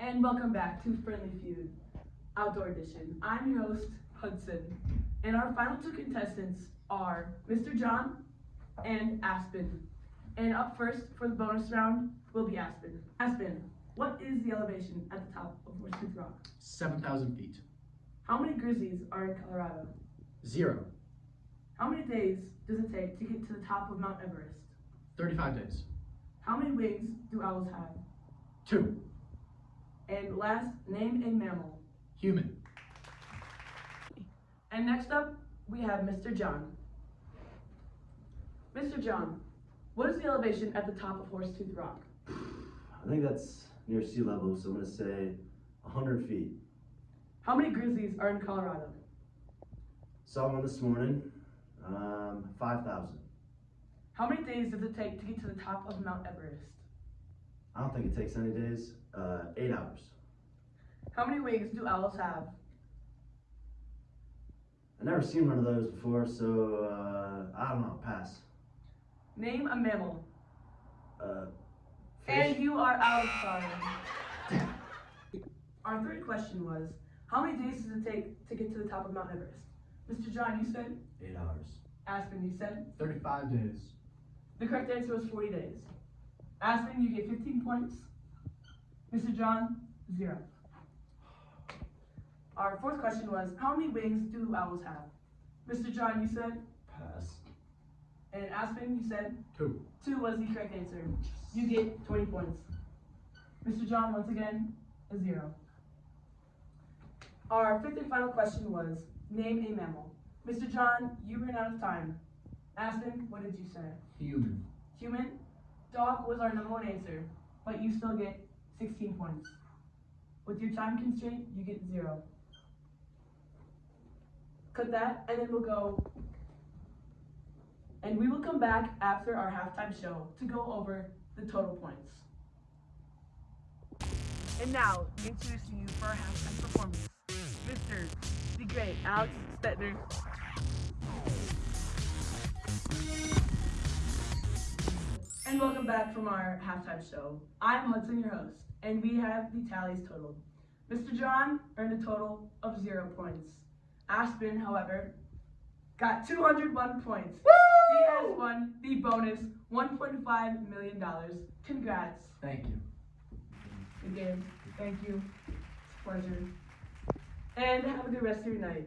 and welcome back to Friendly Feud Outdoor Edition. I'm your host, Hudson, and our final two contestants are Mr. John and Aspen. And up first for the bonus round will be Aspen. Aspen, what is the elevation at the top of Horsetooth Rock? 7,000 feet. How many grizzlies are in Colorado? Zero. How many days does it take to get to the top of Mount Everest? 35 days. How many wings do owls have? Two. And last, name a mammal. Human. And next up, we have Mr. John. Mr. John, what is the elevation at the top of Horsetooth Rock? I think that's near sea level, so I'm gonna say 100 feet. How many grizzlies are in Colorado? Saw one this morning, um, 5,000. How many days does it take to get to the top of Mount Everest? I don't think it takes any days, uh, eight hours. How many wings do owls have? i never seen one of those before, so uh, I don't know, pass. Name a mammal. Uh, And you are out of time. Our third question was, how many days does it take to get to the top of Mount Everest? Mr. John, you said? Eight hours. Aspen, you said? 35 days. The correct answer was 40 days. Aspen, you get 15 points. Mr. John, zero. Our fourth question was, how many wings do owls have? Mr. John, you said, Pass. and Aspen, you said, Two. two was the correct answer. You get 20 points. Mr. John, once again, a zero. Our fifth and final question was, name a mammal. Mr. John, you ran out of time. Aspen, what did you say? Human. Human, dog was our number one answer, but you still get 16 points. With your time constraint, you get zero. Cut that, and then we'll go. And we will come back after our halftime show to go over the total points. And now, introducing you for our halftime performance, Mr. the Great Alex Stetner. And welcome back from our halftime show. I'm Hudson, your host, and we have the tallies totaled. Mr. John earned a total of zero points. Aspen, however, got 201 points. He has won the bonus $1.5 million. Congrats. Thank you. Good game. Thank you. It's a pleasure. And have a good rest of your night.